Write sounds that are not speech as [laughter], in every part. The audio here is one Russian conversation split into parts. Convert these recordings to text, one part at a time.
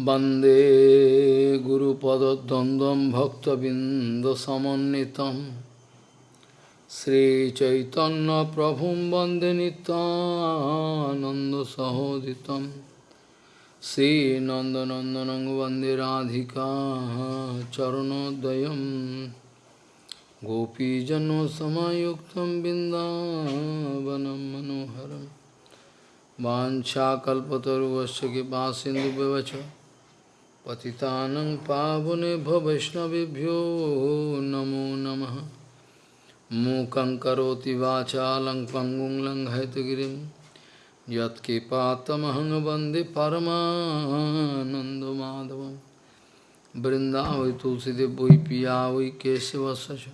वंदे गुरुपदद्वन्द्वं भक्तबिन्दसमन्वितं। श्रीचैतन्यप्रभुं वंदे नितानन्दसहोदितं श्रीनन्दनन्दनं वंदे राधिका चरणोदयं। गोपीजनसमयुक्तं बिन्दावनं मनोहरम् वाञ्छाकल्पतरुवस्य कृपासिन्धुव्यवच पतितानं पावनेभ्यो वैष्णवेभ्यो नमो नमः। मूकं करोति वाचालं पङ्गुं लङ्घयतगिरिं। यत्कृपातमहं वंदे परमानन्दमाधवं। वृन्दावै तुलसीदेव वै च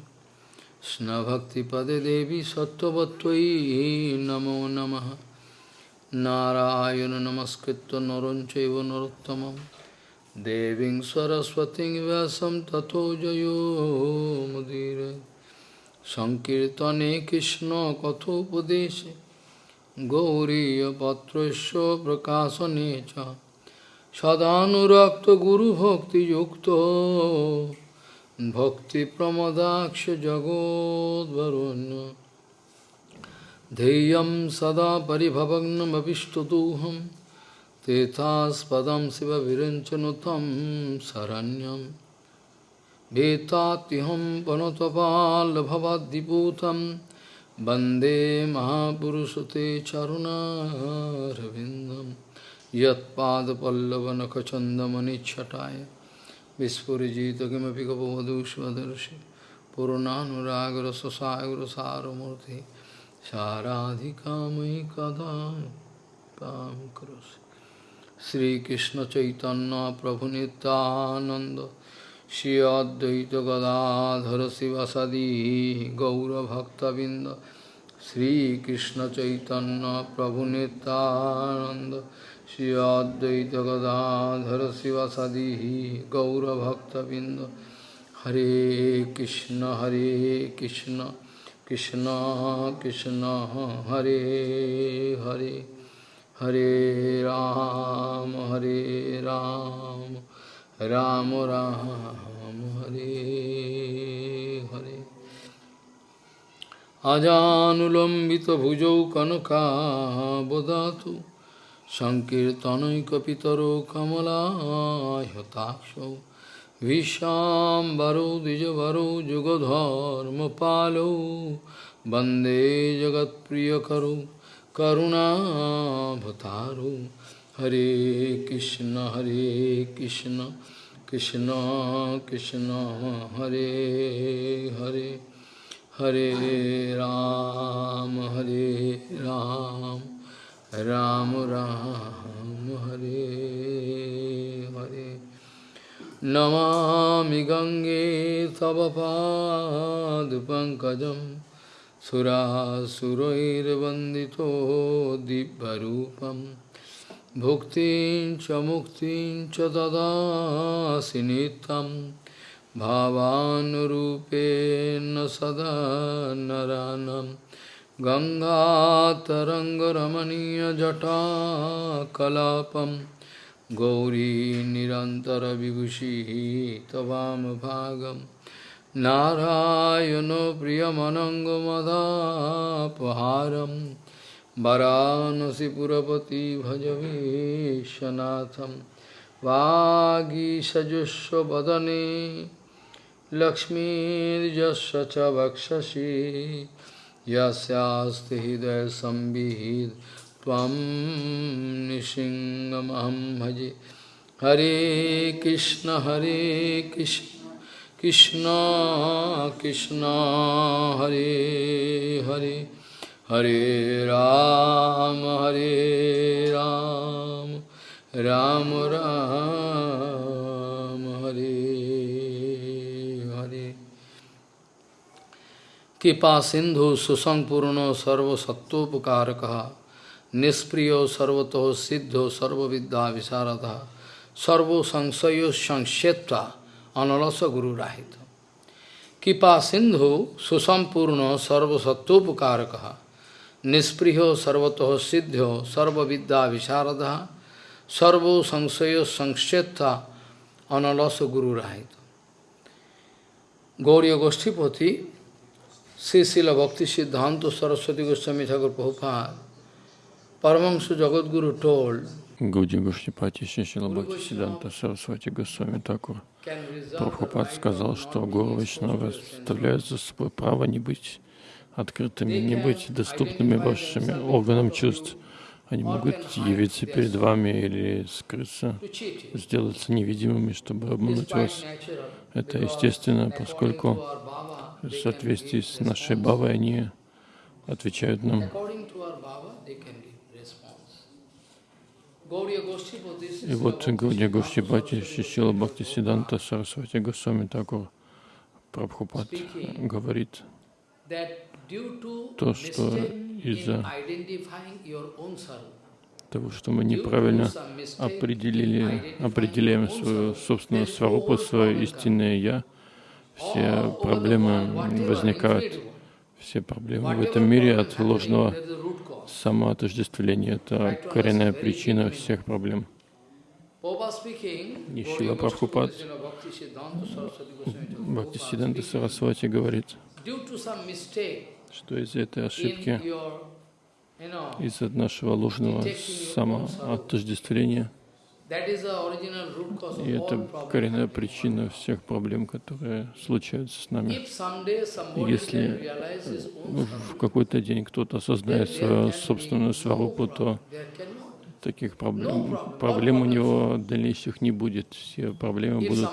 कृष्णभक्तिपदे देवी सत्त्ववत्त्वयि नमो नमः। नारायण नमस्कृत्य Devin Saraswati Vyasam Tato Jayo Mudire Sankirtane Krishna Kathopadeshe Gauriya Patrasya Prakasa Necha Sadhanurakta Guru Bhakti Yukta Bhakti Pramadaksha Jagod Varunya Deyam Sada Paribhavagnam Abhishtaduham शिवविरञ्चनुतं शरण्यं वेत्तात्यहं वनतपालभवाद्दिपूतं वन्दे महापुरुषते चरुणारविन्दं यत्पादपल्लवनखचन्दमनिच्छटाय विस्फुरिजित किमपि गपवधूष्वदर्शि पूर्णानुरागरससागरसारमूर्तिः साराधिका मयि कदा तां करोसि श्रीकृष्ण चैतन्य प्रभु नित्यानंद श्री अद्वैत गदाधर शिवसदी गौरभक्तबिंद श्रीकृष्ण चैतन्य प्रभु नित्यानंद श्री अद्वैत गदाधर शिवसदी गौरभक्तबिंद हरे कृष्ण हरे Krishna Krishna Krishna Hare Hare Hare Ram Hare Ram Ram Ram Hare Hare Ajanulambita bhujau kanaka bodhatu Sankirtanaikapitaro kamala yatakshav Vishambaro Dijavaro Jugadharma Palo Bande Jagat Priyakaro करुणा भतारो हरे कृष्ण हरे कृष्ण कृष्ण कृष्ण, हरे हरे हरे राम हरे राम राम राम, हरे हरे। नमामि गंगे, तव पंकज सुरासुरैर्वन्दितो दिव्यरूपं भुक्तिं च मुक्तिं च ददासि नित्यं भावानुरूपेण सदा नरानं गङ्गातरङ्गरमणीयजटाकलापम्। गौरी निरन्तरविभूषिः त्वामभागं नारायणो प्रियमनङ्गमदापहारं वरानसिपुरपति भजवीशनाथं वागीषजुष्वदने लक्ष्मीर्यस्य च वक्षसि यस्यास्ति हृदयसंविहित त्वं भजे हरे कृष्ण हरे कृष्ण। कृष्ण कृष्ण हरे हरे हरे राम हरे राम राम राम हरे हरे कृपा सिंधु सुसंपूर्ण सर्वसत्वोपकारक निष्प्रिय सर्वतो सिद्धो सर्वविद्या विशारद servo analasa guru rahita. Kipa sindhu susampurno sarva sattopukarakaha nispriho sarvatoho siddhyo sarva vidya visharadaha sarvo saṅsayo saṅshetta analasa guru rahita. Gauriya Goshtipati, Sri Sila Bhakti Siddhanta Saraswati Goswami Thakur Prabhupada, Paramahansa Jagadguru told, Гуди Гуштипати siddhanta Бхактисиданта Сарасвати thakur. Такур Прабхупад сказал, что Гуру Вайшнава составляют за собой право не быть открытыми, не быть доступными вашими органам чувств. Они могут явиться перед вами или скрыться, сделаться невидимыми, чтобы обмануть вас. Это естественно, поскольку в соответствии с нашей бабой они отвечают нам. И вот Гаудия Гоштипати Шишила Бхакти Сиданта Сарасвати Госвами Такур Прабхупад говорит то, что из-за того, что мы неправильно определили, определяем свою собственную сварупу, свое истинное «я», все проблемы возникают, все проблемы в этом мире от ложного самоотождествления. Это коренная причина всех проблем. Нищила Прабхупад Бхактисиданта Сарасвати говорит, что из этой ошибки, из-за нашего ложного самоотождествления, и это коренная причина всех проблем, которые случаются с нами. Если в какой-то день кто-то осознает свою собственную сварупу, то таких проблем, проблем у него дальнейших не будет. Все проблемы будут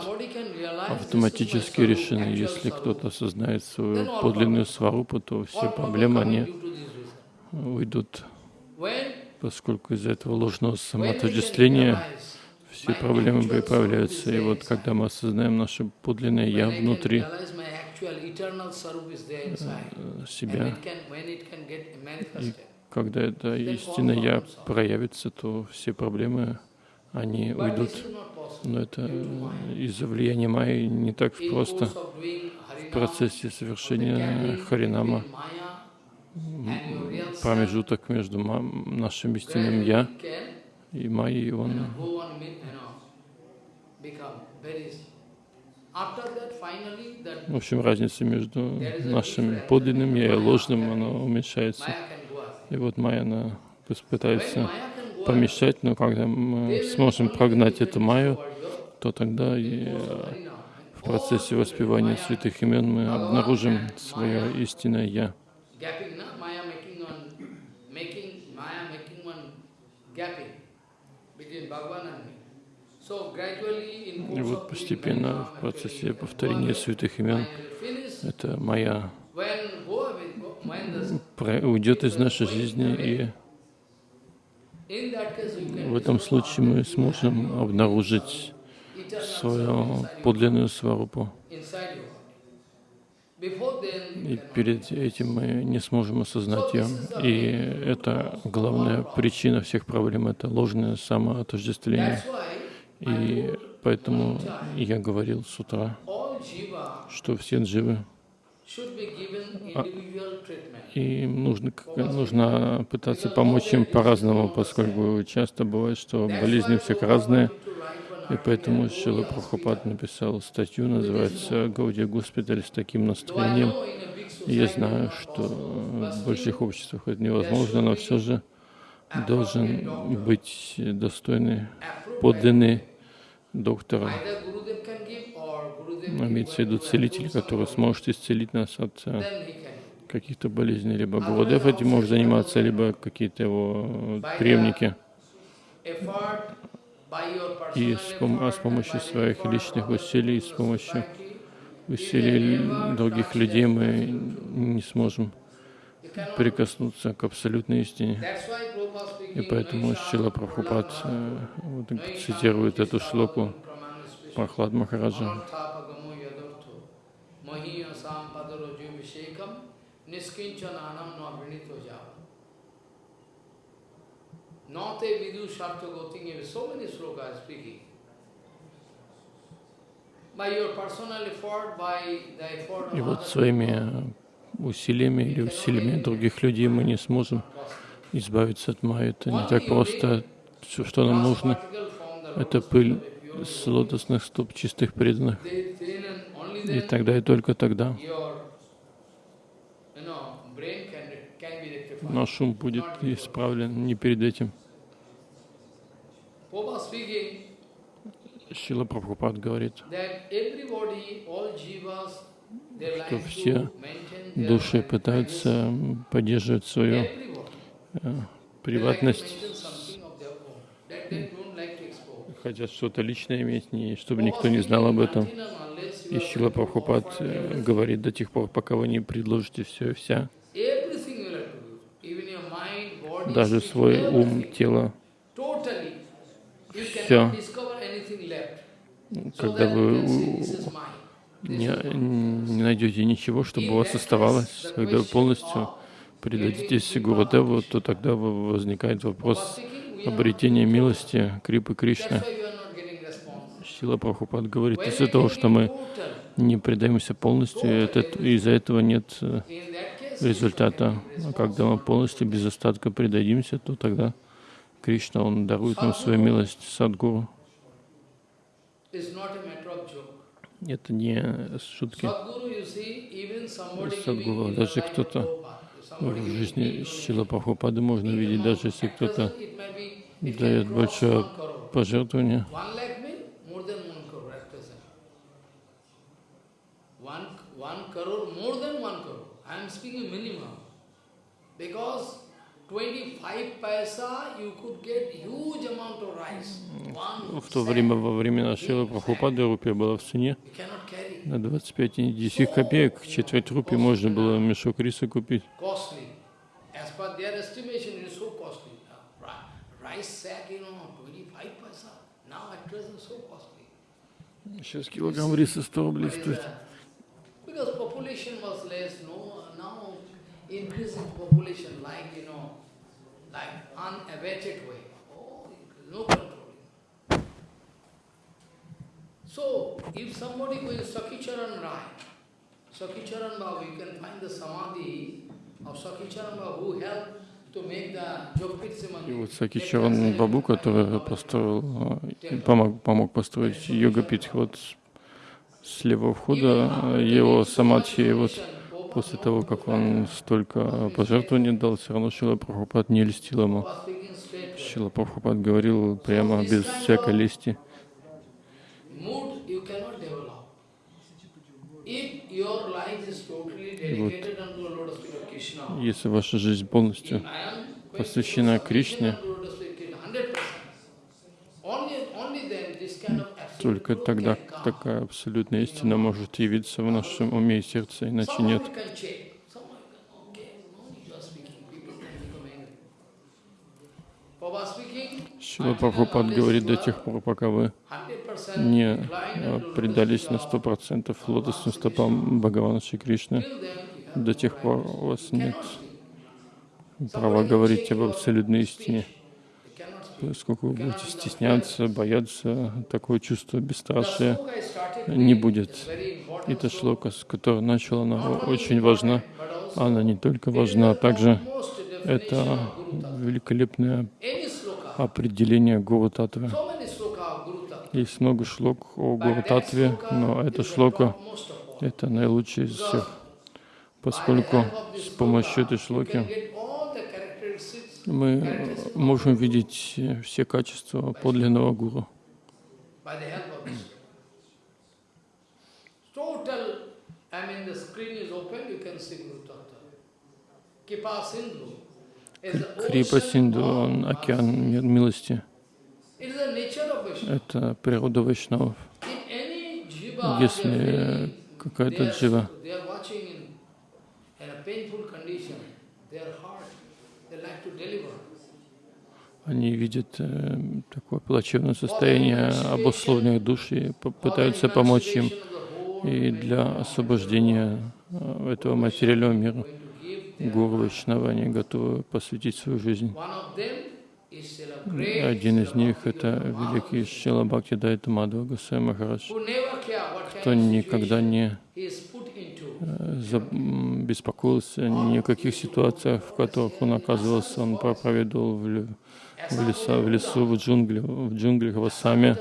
автоматически решены. Если кто-то осознает свою подлинную сварупу, то все проблемы, они уйдут, поскольку из-за этого ложного самоотождествления все проблемы появляются. И вот когда мы осознаем наше подлинное «Я» внутри э, себя, и когда это истинное «Я» проявится, то все проблемы, они уйдут. Но это из-за влияния Майи не так просто. В процессе совершения Харинама промежуток между нашим истинным «Я» и Майей, он в общем, разница между нашим подлинным «я» и ложным, она уменьшается. И вот Майя, она пытается помешать, но когда мы сможем прогнать эту Майю, то тогда и э, в процессе воспевания святых имен мы обнаружим свое истинное «Я». И вот постепенно в процессе повторения святых имен это моя уйдет из нашей жизни, и в этом случае мы сможем обнаружить свою подлинную сварупу. И перед этим мы не сможем осознать ее. И это главная причина всех проблем, это ложное самоотождествление. И поэтому я говорил с утра, что все дживы а, и нужно, нужно пытаться помочь им по-разному, поскольку часто бывает, что болезни у всех разные. И поэтому Шила Прабхупад написал статью, называется «Гаудия госпиталь» с таким настроением. И я знаю, что в больших обществах это невозможно, но все же должен быть достойный, подлинный доктора. Имеется в виду целитель, который сможет исцелить нас от э, каких-то болезней. Либо Гурудев этим может заниматься, либо какие-то его преемники и с, пом а с помощью своих личных усилий, с помощью усилий других людей мы не сможем прикоснуться к абсолютной истине. И поэтому Шила Прабхупад э, вот, цитирует эту шлоку Прохлад Махараджа. Nate vidu sartha gotinge, so many slokas speaking. И вот своими усилиями или усилиями других людей мы не сможем избавиться от майи. Это не так просто. все, что нам нужно, это пыль с лотосных стоп чистых преданных. И тогда и только тогда наш ум будет исправлен не перед этим. Шила Прабхупад говорит, что все души пытаются поддерживать свою э, приватность, хотят что-то личное иметь, не, чтобы никто не знал об этом. И Шила Прабхупад э, говорит до тех пор, пока вы не предложите все и вся, даже свой ум, тело, все, когда вы не, не найдете ничего, чтобы у вас оставалось, когда вы полностью предадитесь Гурудеву, то тогда возникает вопрос обретения милости Крипы Кришны. Сила Прабхупад говорит, из-за того, что мы не предаемся полностью, из-за этого нет э, результата. А когда мы полностью без остатка предадимся, то тогда Кришна, Он дарует нам свою милость, Садгуру. Это не шутки. Садгуру, даже кто-то в жизни Шила Прабхупады можно видеть, даже если кто-то дает большое пожертвование, one crore, more than one crore. I am speaking minimum. Because 25 paisa you could get huge amount of rice. В то время, во времена Шила Прабхупады, рупия была в цене. На 25 10 копеек, четверть рупии можно было мешок риса купить. Сейчас килограмм риса 100 рублей стоит. Because population was less, no, now increasing population like, you know, и вот Сакичаран Бабу, который построил, помог, помог построить йога-питх, вот с левого входа его самадхи, вот после того, как он столько пожертвований дал, все равно Шила Прабхупад не льстил ему. Шила Прабхупад говорил прямо без всякой лести. Вот, если ваша жизнь полностью посвящена Кришне, только тогда такая абсолютная истина может явиться в нашем уме и сердце, иначе нет. Шила Прабхупад говорит до тех пор, пока вы не а, предались на сто процентов лотосным стопам Бхагавана Шри Кришны, до тех пор у вас нет права говорить об абсолютной истине поскольку вы будете стесняться, бояться, такое чувство бесстрашия не будет. Эта шлока, с которой начала, она очень важна. Она не только важна, а также это великолепное определение Гуру Татвы. Есть много шлок о Гуру Татве, но эта шлока — это наилучшая из всех, поскольку с помощью этой шлоки мы можем видеть все качества подлинного гуру. Крипа Синду, он океан милости. Это природа вайшнавов. Если какая-то джива они видят э, такое плачевное состояние обусловленных душ и пытаются помочь им. И для освобождения э, этого материального мира Гуру Вайшнава они готовы посвятить свою жизнь. Один из них — это великий Шила Бхакти Дайта Госвами Махарадж, кто никогда не беспокоился ни о каких ситуациях, в которых он оказывался. Он проповедовал в, леса, в лесу, в джунглях, в джунглях, в Ассаме.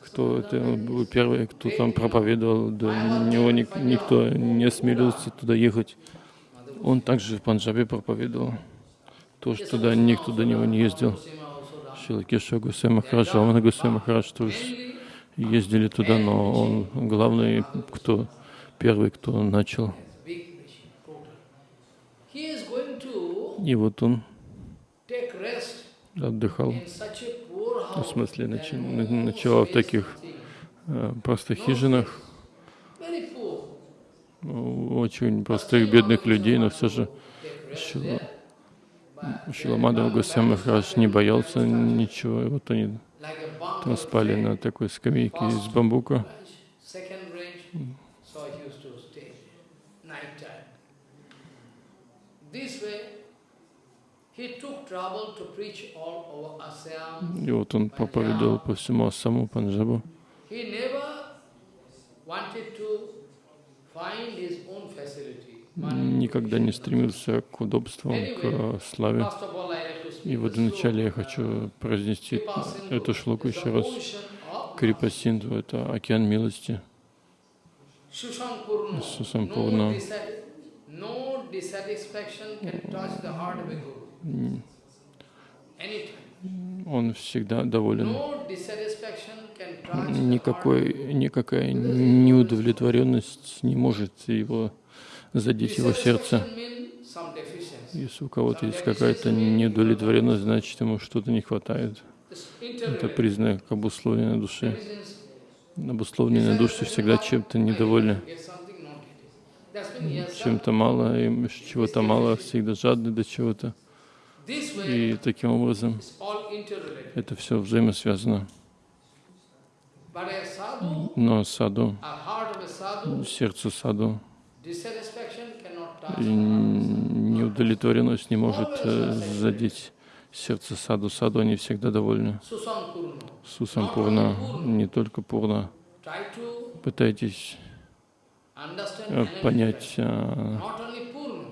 Кто это был первый, кто там проповедовал, до него никто не осмелился туда ехать. Он также в Панджабе проповедовал. То, что туда никто до него не ездил. Шилакеша Гусей Махарадж, Рамана Гусей Махарадж тоже ездили туда, но он главный, кто первый, кто начал. И вот он отдыхал, в смысле, ночевал в таких э, простых хижинах, очень простых бедных людей, но все же Шила, Шиламадова Махарадж не боялся ничего, и вот они там спали на такой скамейке из бамбука. И вот он проповедовал по всему Ассаму, Панджабу. Никогда не стремился к удобствам, к славе. И вот вначале я хочу произнести эту шлоку еще раз. Крипа Синдху — это океан милости. Сусампурна. Он всегда доволен. Никакой, никакая неудовлетворенность не может его задеть его сердце. Если у кого-то есть какая-то неудовлетворенность, значит ему что-то не хватает. Это признак обусловленной души. Обусловленные души всегда чем-то недовольны. Чем-то мало, им чего-то мало, всегда жадны до чего-то. И таким образом это все взаимосвязано. Но саду, сердцу саду, неудовлетворенность не может э, задеть сердце саду. Саду они всегда довольны. Сусам Пурна, не только Пурна. Пытайтесь понять э,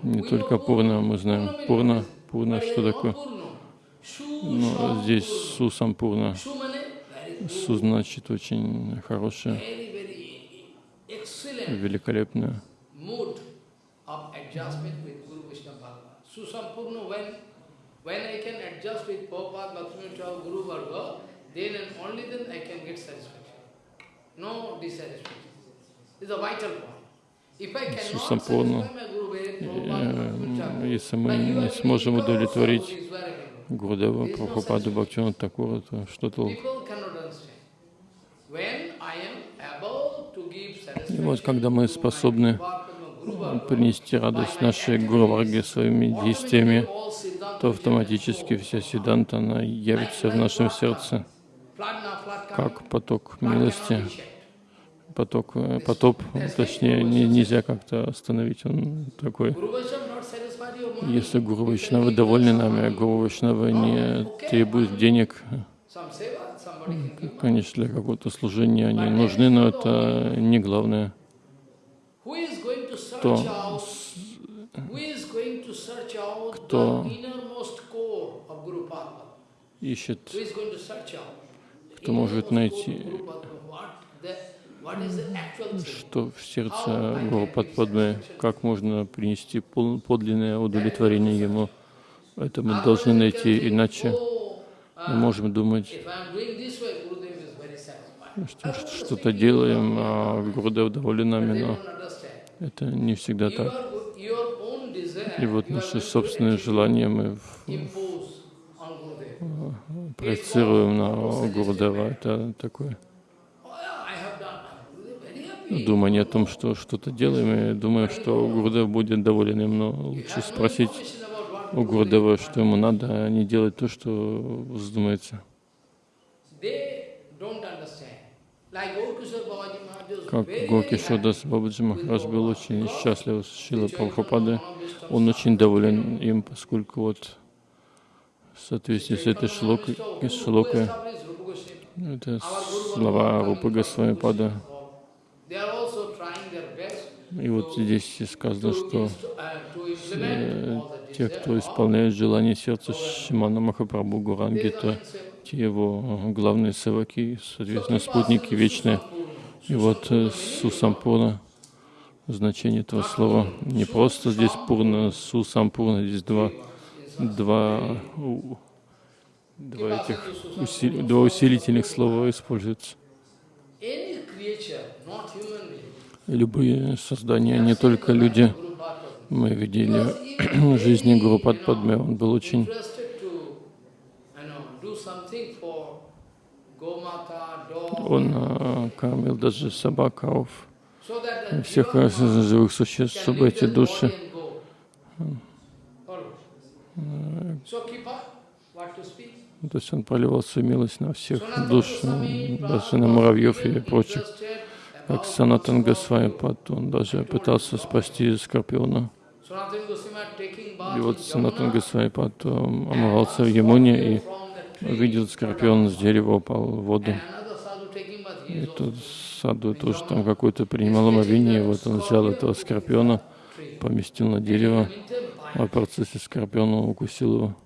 не только Пурна, мы знаем Пурна, Пурна, что такое. Но здесь Сусам Пурна. Су значит очень хорошее, великолепное. No dissatisfaction. It's a vital point. Сусампурну, если мы не сможем удовлетворить Гурдева, Прабхупаду, Бхактивinoda Такура, то что толку? И вот когда мы способны принести радость нашей Гуру своими действиями, то автоматически вся Сиданта, она явится в нашем сердце, как поток милости, поток, э, потоп, точнее, не, нельзя как-то остановить, он такой. Если Гуру Вайшнавы довольны нами, а Гуру Вайшнавы не требуют денег, конечно, для какого-то служения они нужны, но это не главное. кто, кто ищет, кто может найти, что в сердце Гуру Падпадмы, как можно принести подлинное удовлетворение ему. Это мы должны найти, иначе мы можем думать, что что-то делаем, а Гурудев доволен нами, но это не всегда так. И вот наши собственные желания мы проецируем на Гурдева. Это такое думание о том, что что-то делаем, и думаем, что Гурдев будет доволен им, но лучше спросить у Гурдева, что ему надо, а не делать то, что вздумается. Как Горки Шодас Бабаджи Махарадж был очень счастлив с Шила Прабхупады. Он очень доволен им, поскольку вот в соответствии с этой шлокой, шлокой это слова Рупы Госвами Пада. И вот здесь сказано, что uh, э, те, кто исполняет желание сердца Шимана Махапрабху Гуранги, это те его э, главные севаки, соответственно, спутники вечные. И вот э, Сусампурна, значение этого слова, не просто здесь пурна, Сусампурна, здесь два, два, два этих усили- два усилительных слова используются. Любые создания, не только люди. Мы видели [clears throat] жизни Гуру Падме, он был очень Он а, кормил даже собак, the всех живых существ, чтобы эти души speak? То есть он проливал свою милость на всех душ, даже на муравьев и прочих. Как Санатан Госвами Пад, он даже пытался спасти Скорпиона. И вот Санатан Госвами Пад омывался в Ямуне и увидел скорпион с дерева, упал в воду. И тут саду тоже там какой-то принимал омовение, вот он взял этого скорпиона, поместил на дерево, а в процессе скорпиона укусил его.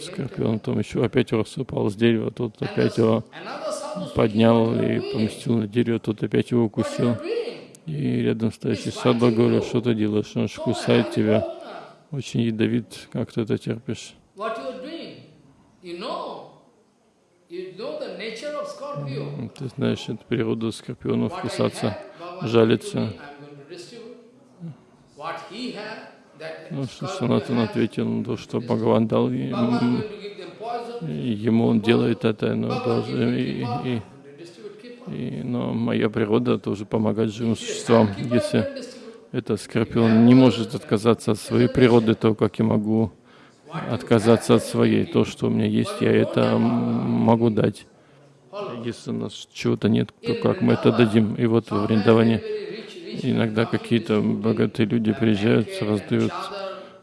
скорпион там еще опять раз упал с дерева, тот опять его поднял и поместил на дерево, тот опять его укусил. И рядом стоящий садба говорил, что ты делаешь, он же кусает тебя. Очень ядовит, как ты это терпишь. Scorpio. Ты знаешь, это природа скорпионов кусаться, жалиться. Ну, что Санатан ответил на то, что Бхагаван дал ему, ему он делает это, но, giving и, и, и- но моя природа тоже помогать живым существам. Если этот скорпион не может отказаться от своей природы, то как я могу отказаться от своей? То, что у меня есть, я это могу дать. Если у нас чего-то нет, то как мы это дадим? И вот во Вриндаване иногда какие-то богатые люди приезжают, раздают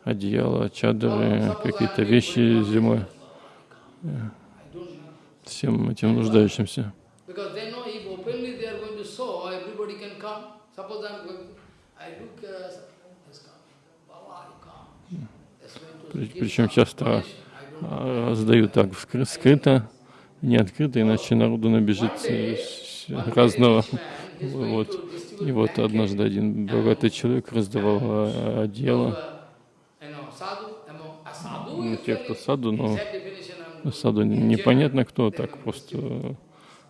одеяла, чадры, какие-то вещи зимой всем этим нуждающимся. Uh, Причем часто а, раздают так скрыто, не открыто, иначе народу набежит э, разного. Вот. И вот однажды один богатый человек раздавал а, одеяло ну, те, кто саду, но саду непонятно кто, так просто,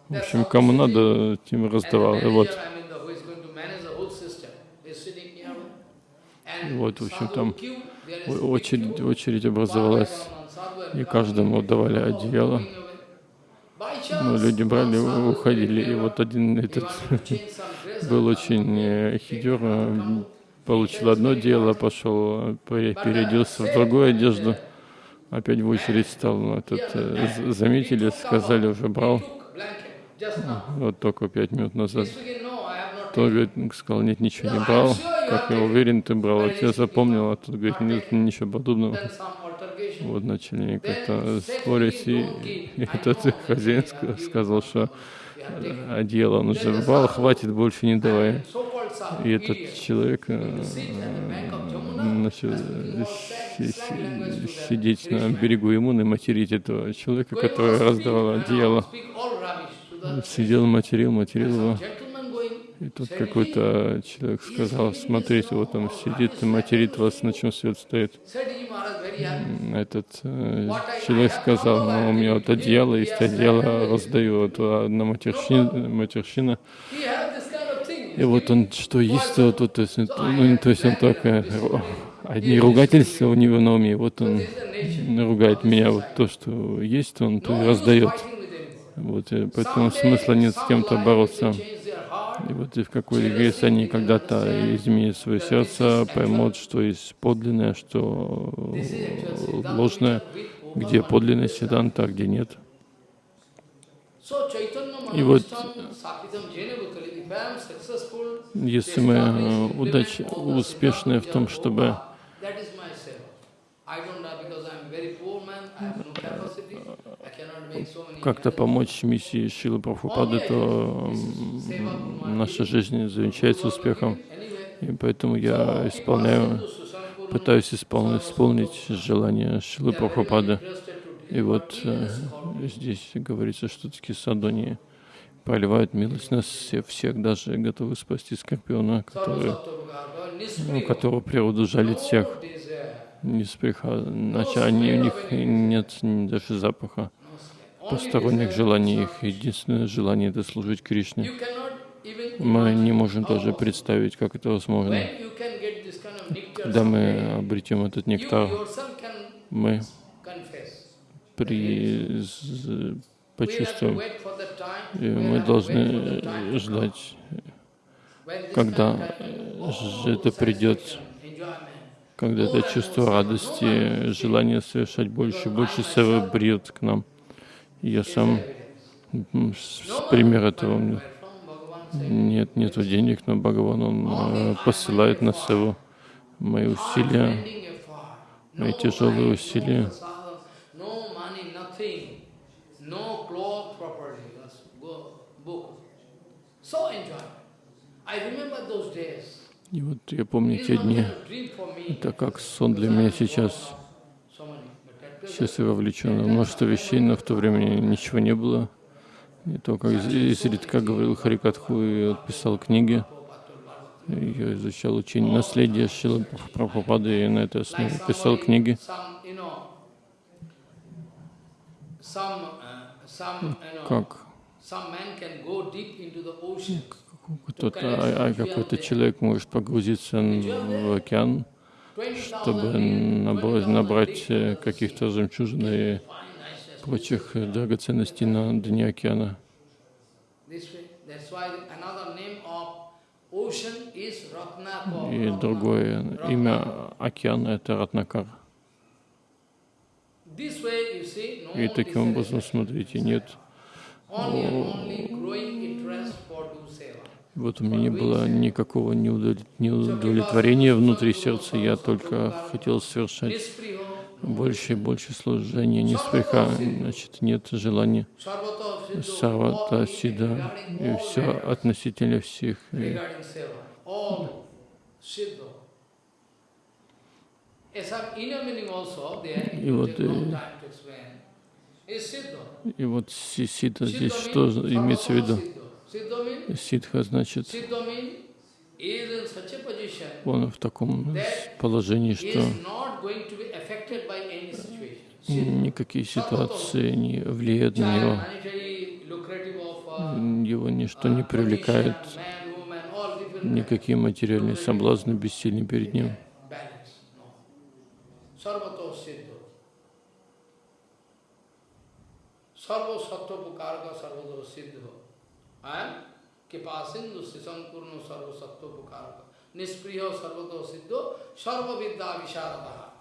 в общем, кому надо, тем раздавал. И вот. И вот, в общем, там очередь, очередь образовалась, и каждому давали одеяло. Ну, люди брали, уходили, и вот один этот [laughs] был очень э, хитер, э, получил одно дело, пошел, пере- переоделся в другую одежду, опять в очередь стал, ну, этот, э, заметили, сказали, уже брал, вот только пять минут назад. Тот говорит, сказал, нет, ничего не брал, как я уверен, ты брал, вот я запомнил, а тот говорит, нет, ничего подобного. Вот начали как-то спорить, и, и [laughs] этот хозяин ска- сказал, что э, одеяло он уже брал, хватит, больше не давай. И этот человек э, си- си- сидеть на берегу Ямуны, материть этого человека, который раздавал одеяло. Сидел, материл, материл его. И тут какой-то человек сказал, смотрите, вот он сидит и материт вас, на чем свет стоит. Этот э, человек сказал, ну, у меня вот одеяло есть, одеяло раздаю, вот одна матерщина, матерщина. И вот он что есть, то, то, то есть, ну, то есть он только ру- одни ругательства у него на уме, вот он ругает меня, вот то, что есть, он то и раздает. Вот, и поэтому смысла нет с кем-то бороться. И вот и в какой если они когда-то изменят свое сердце, поймут, что есть подлинное, что ложное, где подлинная седанта, а где нет. И вот если мы э, удач, успешны в том, чтобы как-то помочь миссии Шилы Прабхупады, то наша жизнь завенчается успехом. И поэтому я исполняю, пытаюсь исполнить, исполнить желание Шилы Прабхупады. И вот э, здесь говорится, что такие садони проливают милость на всех, всех, даже готовы спасти скорпиона, который, у которого природу жалит всех. Не сприха, значит, они, у них нет даже запаха посторонних желаний. Их единственное желание — это служить Кришне. Мы не можем даже представить, как это возможно. Когда мы обретем этот нектар, мы при, почувствуем, и мы должны ждать, когда это придет, когда это чувство радости, желание совершать больше и больше севы придет к нам. Я сам пример этого. меня. Нет, нету денег, но Бхагаван, он э, посылает на севу мои усилия, мои тяжелые усилия. So enjoyment. I remember those days. И вот я помню те дни. Это как сон для меня сейчас. Сейчас я вовлечен в множество вещей, но в то время ничего не было. И только из- изредка говорил Харикатху и писал книги. Я изучал учение наследия Шилы Прабхупады и на этой основе писал книги. some, uh, Как кто-то, а, а какой-то человек может погрузиться в океан, 20,000 чтобы набрать, 20,000 набрать э, каких-то жемчужин и прочих драгоценностей на дне океана. И другое имя океана — это Ратнакар. И таким образом, смотрите, нет. Вот у меня не было никакого неудовлет- неудовлетворения внутри сердца. Я только хотел совершать больше и больше служения. Не спреха, значит, нет желания. Савата, Сида, и все относительно всех. И it И вот, э, siddho. И вот си- сита Siddha здесь что имеется в виду? Siddha Ситха значит, siddha он в таком положении, что. Siddha. никакие ситуации не влияют на него. Его ничто не привлекает, никакие материальные соблазны бессильны перед ним. Sarva sattva pukarka sarvato siddho. Sisampurno sarva sattva pukarka. Nispriyo sarvato siddho. Sarva vidya visharadaha.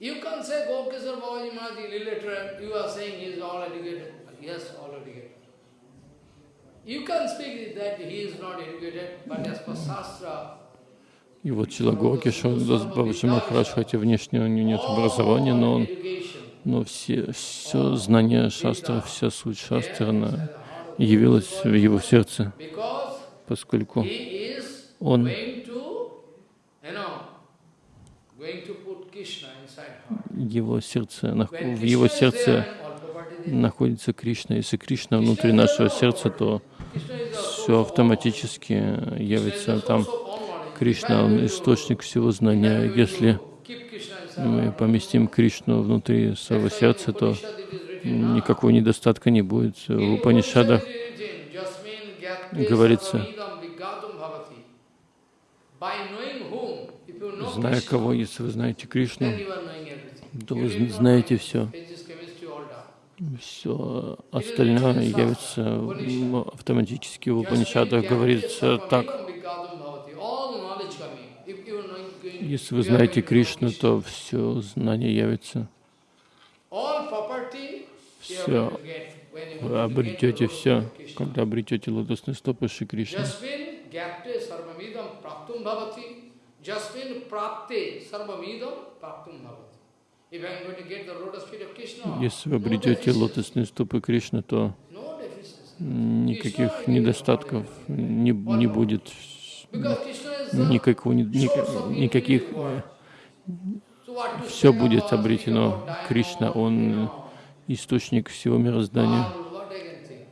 You can say Gopkisar Babaji Maharaj is illiterate. You are saying he is all educated. Yes, all educated. You can speak that he is not educated, but as per Shastra, И вот Чилагорки Шандас Бабаджи Махарадж, хотя внешне у него нет образования, но он но все, все знание шастра, вся суть шастра, она явилась в его сердце, поскольку Он- его сердце, в его сердце находится Кришна. Если Кришна внутри нашего сердца, то все автоматически явится там. Кришна, он источник всего знания. Если мы поместим Кришну внутри своего сердца, то никакого недостатка не будет. В Упанишадах говорится, зная кого, если вы знаете Кришну, то вы зн- знаете все. Все остальное явится автоматически. В Упанишадах говорится так. Если вы знаете Кришну, то все знание явится. Все. Вы обретете все, когда обретете лотосные стопы Шри Кришны. Если вы обретете лотосные стопы Кришны, то никаких недостатков не, не будет, никакого, никаких, to все будет обретено. Кришна, Он источник всего мироздания. everything.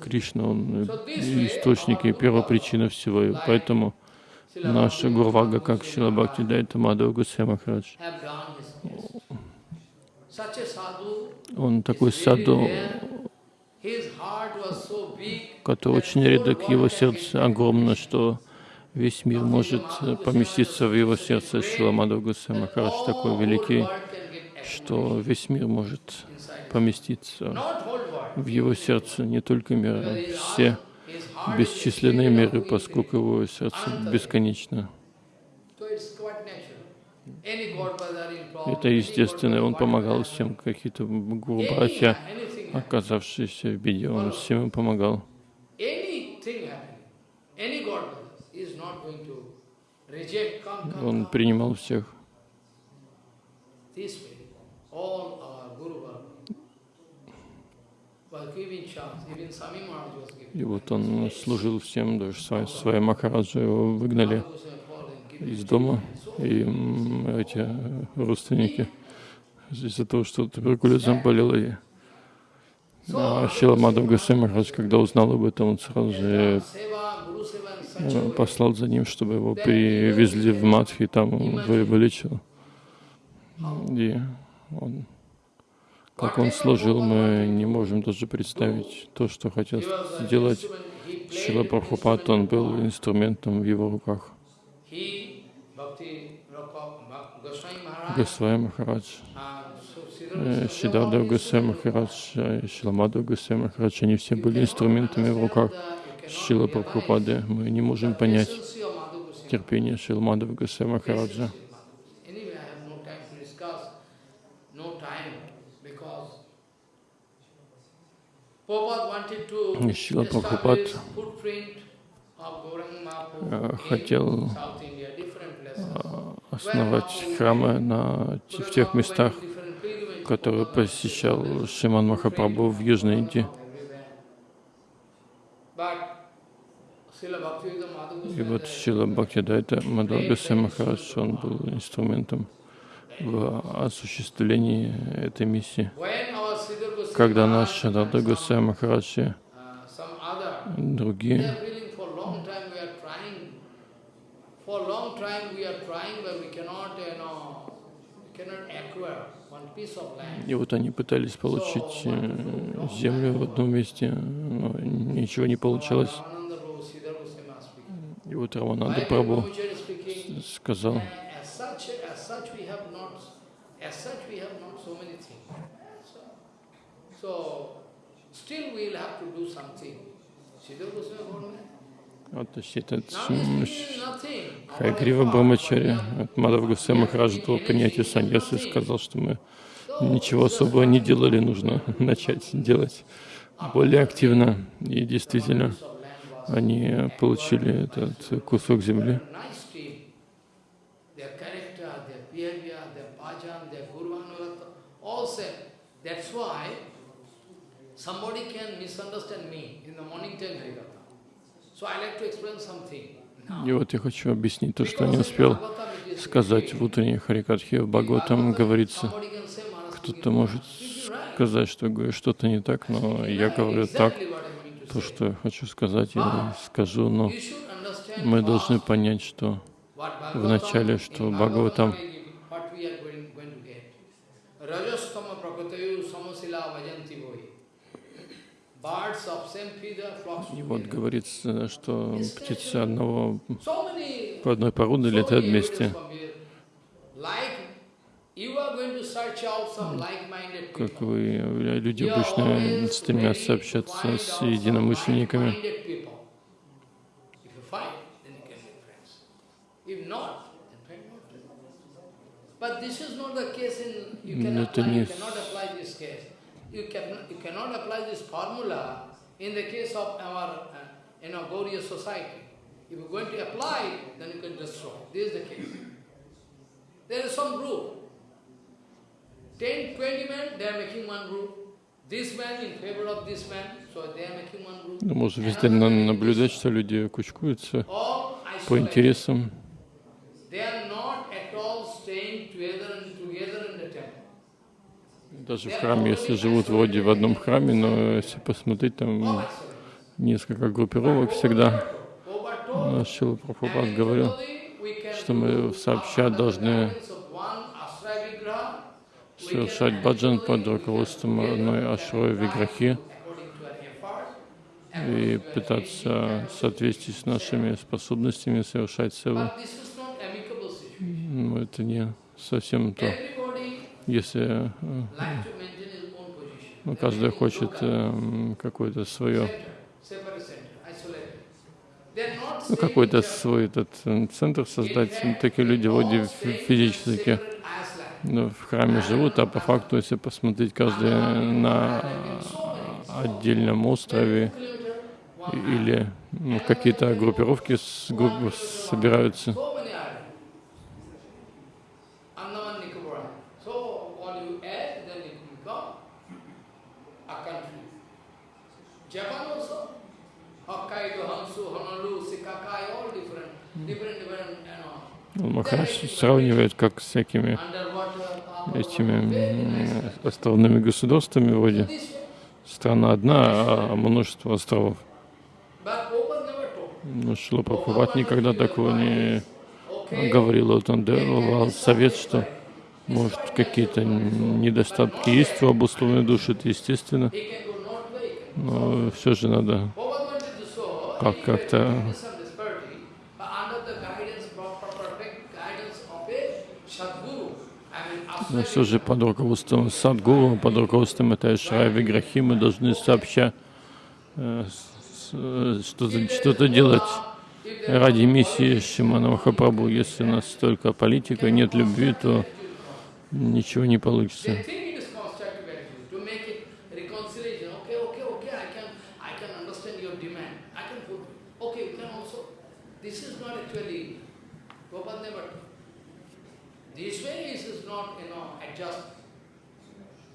Кришна, Он источник и первопричина всего. И поэтому наша Гурвага, как Шила Бхакти Дайта Мадхава Гусей Махарадж, он такой саду, который очень редок, его сердце огромно, что весь мир может поместиться в его сердце. Шила Мадхава Гусей Махарадж такой великий, что весь мир может поместиться в его сердце, не только мир, а все бесчисленные миры, поскольку его сердце бесконечно. Это естественно, он помогал всем, какие-то гуру, Any- братья, anything happen, оказавшиеся в беде, он всем им помогал. Он принимал всех. И вот он служил всем, даже своей Махараджу его выгнали из дома, и эти э, родственники из-за того, что туберкулезом болел, и а Мадхав Госвами Махарадж, когда узнал об этом, он сразу же э, way. послал за ним, чтобы его привезли в Мадхи, и там вылечил. И он, как он служил, мы не можем даже представить то, что хотел сделать Шила Прабхупад, он был инструментом в его руках. Bhak- Goswami Maharaj, Госвами Махарадж, so э, Шидада Махарадж, Шиламада Госвами Махарадж, они все были инструментами в руках Шила Прабхупады. Мы не можем понять терпение Шиламада Госвами Махараджа. Anyway, I have no time to discuss, no time, because Шрила Прабхупад, э, хотел places. основать храмы на, в тех местах, которые посещал Шиман Махапрабху в Южной Индии. И вот Шила Бхактидайта Мадхавгасе Махарадж, он был инструментом в осуществлении этой миссии. Когда наш Шадада Гусей Махарадж и другие. И вот они пытались получить э, землю в одном месте, но ничего не speaking. И вот Brahmachari speaking? сказал, As such, as such we have not, as such we have not so many things. So, so still we will have to do something. Siddhar Goswami told me, вот nothing. Хайгрива Брамачари от Мадхав Гусей Махараджа до принятия саньясы сказал, что мы ничего особого не делали, нужно [laughs] начать делать более активно. И действительно, они получили этот кусок земли. That's why somebody can misunderstand me in the morning time Harikatha. So I like to explain something. И вот я хочу объяснить то, что не успел сказать в утренней Харикатхе. В Бхагаватам говорится, кто-то может сказать, что говорю что-то не так, но я говорю так, то, что я хочу сказать, я скажу, но мы должны понять, что вначале, что Бхагаватам Rajastama и вот говорится, что птицы одного по одной породы летают вместе. Как вы, люди обычно стремятся общаться с единомышленниками. Но это не you can, you cannot apply this formula in the case of our, uh, you know, Gauriya society. If you're going to apply then you can destroy. This is the case. There is some group. 10, 20 men, they are making one group. This man in favor of this man, so they are making one group. Ну, Можно везде на- наблюдать, что люди кучкуются по интересам. They are not at all staying together and together in the temple. Даже в храме, если живут вроде в одном храме, но если посмотреть, там несколько группировок всегда. Наш Шила Прабхупад говорил, что мы do сообща under the должны совершать баджан под руководством одной Ашрой Виграхи и пытаться соответствии с нашими способностями совершать севу. Но это не совсем то. Если э, ну, каждый хочет э, какое-то свое, ну, какой-то свой этот э, центр создать. Такие люди вроде фи- физически ну, в храме живут, а по факту, если посмотреть, каждый на отдельном острове или ну, какие-то группировки с, группы собираются. So many islands. Andaman Nicobar Island. So all you add, then it will become a country. Japan also. Hokkaido, Hansu, Honolulu, Shikakai, all different, different, different, you know. Ну, Махарадж сравнивает как с всякими этими островными государствами, вроде страна одна, а множество островов. Но Шила Прабхупад никогда такого не говорил. Вот он давал совет, что может какие-то недостатки есть у обусловленной души, это естественно, но все же надо как-то- had some disparity, but under the guidance, proper, perfect guidance of a Sadguru. I mean, Но все же под руководством Садгуру, под руководством этой Шрай Виграхи мы должны сообща э, что-то что делать ради миссии Шимана Махапрабху. Если у нас только политика, нет любви, то ничего не получится. They think it is constructive attitude to make it reconciliation. Okay, okay, okay, I can, I can understand your demand. I can put, okay, you can also. This is not actually, Prabhupada never. This way is is not, you know, adjustment. One pure sadhu going to speak about what about Prabhupada, they like to drive him away. Go and go and, he has no adjustment power. What do you mean? He want to speak about Prabhupada, his acharan you see, but still they want to, okay, you can go ahead. That's mean. Prabhupada is foolish. Prabhupada never wanted to. Adjustment, what he wanted to touch.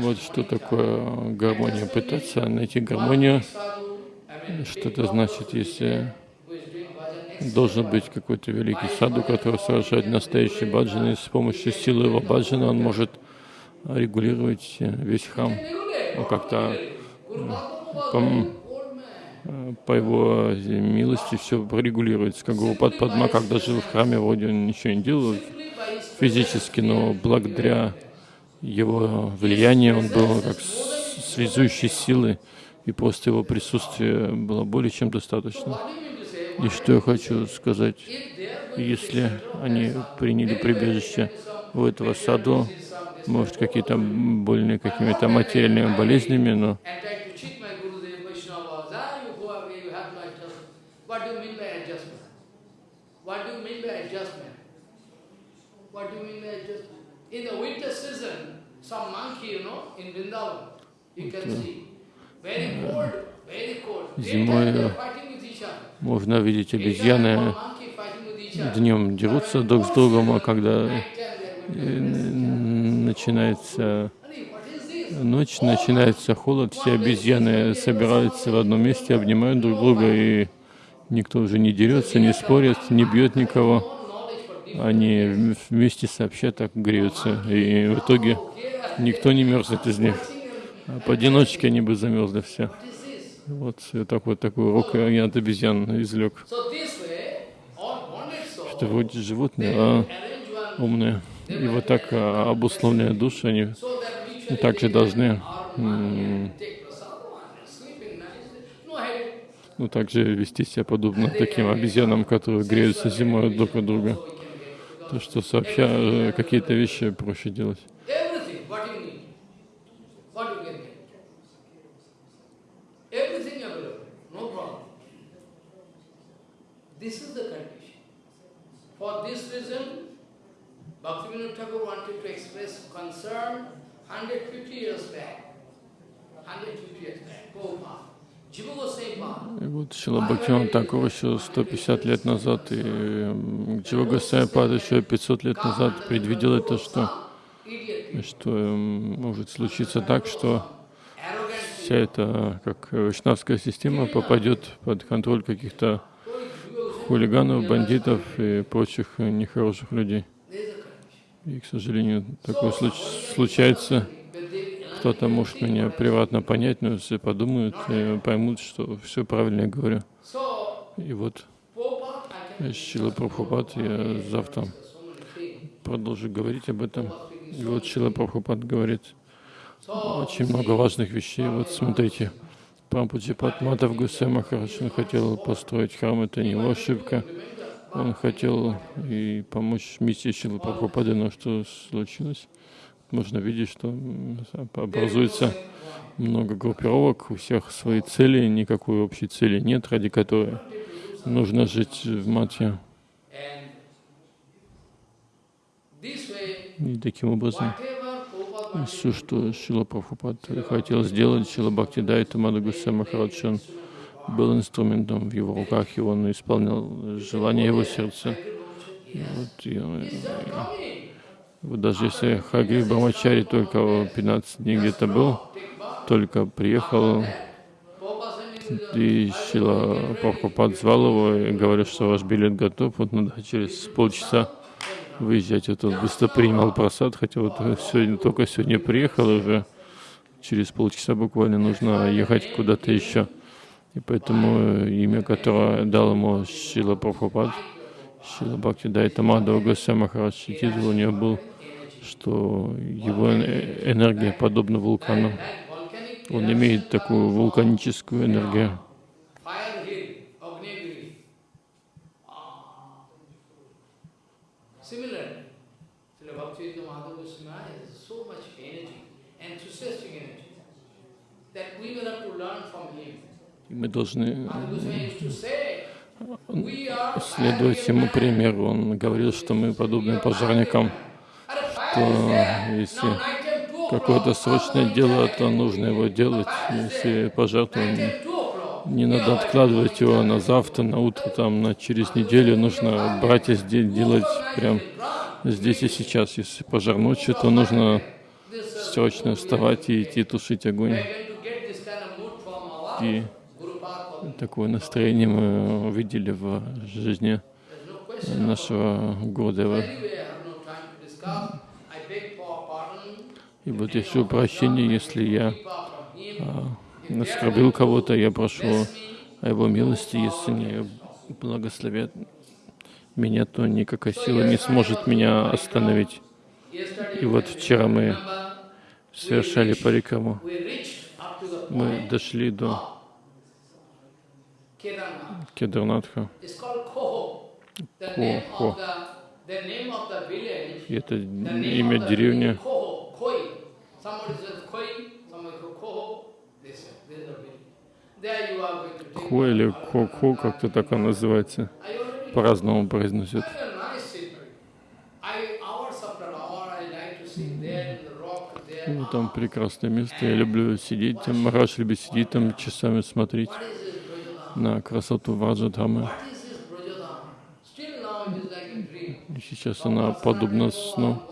Вот что one each other. такое гармония. Пытаться найти гармонию, One sadhu, I mean, что big это значит, если должен быть какой-то великий саду, который совершает настоящий баджан, и с помощью силы его баджана он может регулировать э, весь храм. Ну, как-то пом- э, по его милости все регулируется. Как Гурупад Падма, когда жил в храме, вроде он ничего не делал физически, но благодаря его влиянию он был как связующей силы, и просто его присутствие было более чем достаточно. И что я хочу сказать, если они приняли прибежище у этого саду, может, какие-то больные какими-то материальными болезнями, но and Ah. Зимой, э, можно видеть обезьяны днем дерутся друг с другом, а когда э, начинается ночь, начинается холод, все обезьяны собираются в одном месте, обнимают друг друга, и никто уже не дерется, не спорит, не бьет никого. Они вм- вместе сообща так греются, и в итоге никто не мерзнет из них. А поодиночке они бы замерзли все. Вот и так вот такой урок я от обезьян souls, Это вроде животные, а умные. И вот так а, обусловленные души, они также должны ну, также вести себя подобно таким обезьянам, которые греются зимой друг от друга. То, что сообща э, какие-то вещи проще делать. For this reason, Bhaktivinoda Thakur wanted to express concern 150 years back. 150 years back, Prabhupada. И вот Шила Бхактиван Такур еще 150 лет назад, и Джива Госвами Пад еще 500 лет назад предвидел это, что, что может случиться так, что вся эта, как вайшнавская система, попадет под контроль каких-то хулиганов, бандитов и прочих нехороших людей. И, к сожалению, такое случ- случается. Кто-то может меня приватно понять, но все подумают поймут, что все правильно я говорю. И вот Шила Прабхупад, я завтра продолжу говорить об этом. И вот Шила Прабхупад говорит очень много важных вещей. Вот смотрите, Прампуджипат Мадав Гусей Махарадж, он хотел построить храм, это не его ошибка. Он хотел и помочь миссии Шилы Прабхупады, но что случилось? Можно видеть, что образуется много группировок, у всех свои цели, никакой общей цели нет, ради которой нужно жить в Матье. И таким образом все, что Шила Прабхупад хотел сделать, Шила Бхакти Дайта Мадагуса Махарадж, он был инструментом в его руках, и он исполнял желание его сердца. И вот, и, coming. вот даже если Хагри Брамачари только 15 дней где-то был, только приехал, и Шила Прабхупад звал его и говорил, что ваш билет готов, вот надо через полчаса выезжать. Вот он быстро принимал просад, хотя вот сегодня, только сегодня приехал, уже через полчаса буквально нужно ехать куда-то еще. И поэтому имя, которое дал ему Шила Прабхупад, Шила Бхакти Дайта Мадхава Госвами Махарадж, и титул у него был, что его э- энергия подобна вулкану. Он имеет такую вулканическую энергию. И мы должны следовать ему примеру. Он говорил, что мы подобны пожарникам, что если какое-то срочное дело, то нужно его делать. Если пожар, то не надо откладывать его на завтра, на утро, там, на через неделю. Нужно брать и делать прям здесь и сейчас. Если пожар ночью, то нужно срочно вставать и идти тушить огонь. И такое настроение мы увидели в жизни нашего Гурдева. И вот я прошу прощения, если я а, оскорбил кого-то, я прошу о его милости, если не благословят меня, то никакая сила не сможет меня остановить. И вот вчера мы совершали парикраму. Мы дошли до Кедарнатха. Кохо. И это имя деревни. Хо или Хо-Хо, как-то так он называется. По-разному произносят. Ну, там прекрасное место. Я люблю сидеть там. Махарадж любит сидеть там, часами смотреть на красоту Враджадхамы. Сейчас она подобна сну.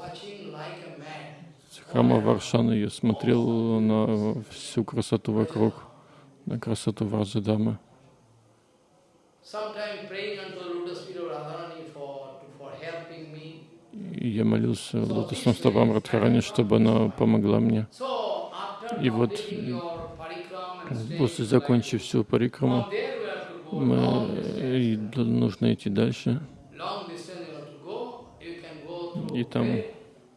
Храма Варшаны я смотрел на всю красоту вокруг, на красоту. И я молился лотосным стопам Радхарани, чтобы она помогла мне. И вот после закончив всю парикраму, мы, и нужно идти дальше. Long distance you have to go. You can go to И там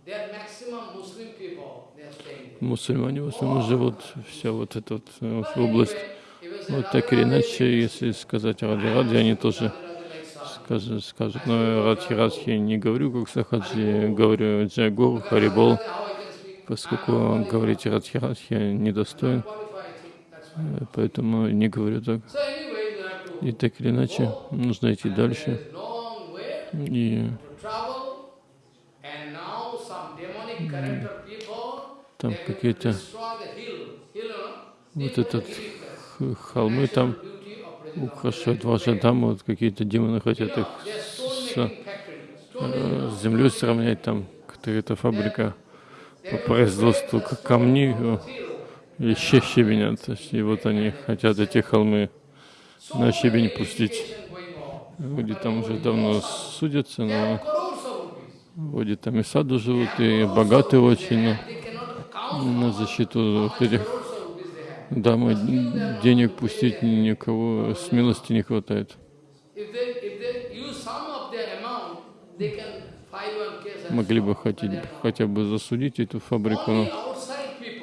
There are maximum Muslim people. They are staying there. Мусульмане в основном живут, вся вот эта вот э, область. Вот так или иначе, если сказать Ради Ради, они тоже скажут, скажут но Радхи Радхи я не говорю как Сахаджи, говорю Джайгур, Харибол, поскольку говорить Радхи Радхи я недостоин, э, поэтому не говорю так. И так или иначе, нужно идти дальше. И to travel, and now some demonic character people, там какие-то вот этот холмы там украшают ваши дамы, вот какие-то демоны хотят их с, э, землей сравнять, там какая-то фабрика по производству камней э, или щ- щебеня. То есть, и вот они хотят эти холмы на щебень пустить. Вроде там уже давно судятся, но вроде там и саду живут, и богатые очень, но They cannot count на защиту этих дамы денег пустить никого смелости не хватает. Могли бы хотеть, хотя бы засудить эту фабрику, но